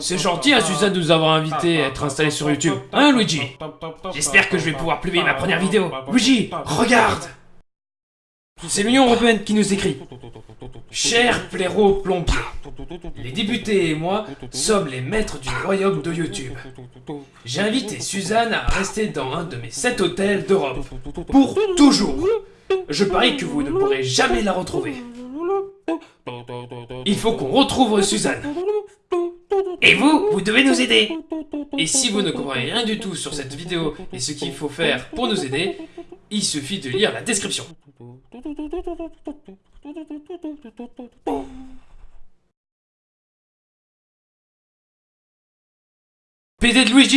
C'est gentil à Suzanne de nous avoir invités à être installés sur YouTube. Hein, Luigi? J'espère que je vais pouvoir publier ma première vidéo. Luigi, regarde C'est l'Union Européenne qui nous écrit. Cher blaireau plombier, les députés et moi sommes les maîtres du royaume de YouTube. J'ai invité Suzanne à rester dans un de mes sept hôtels d'Europe. Pour toujours. Je parie que vous ne pourrez jamais la retrouver. Il faut qu'on retrouve Suzanne. Et vous, vous devez nous aider. Et si vous ne comprenez rien du tout sur cette vidéo et ce qu'il faut faire pour nous aider, il suffit de lire la description. PD Luigi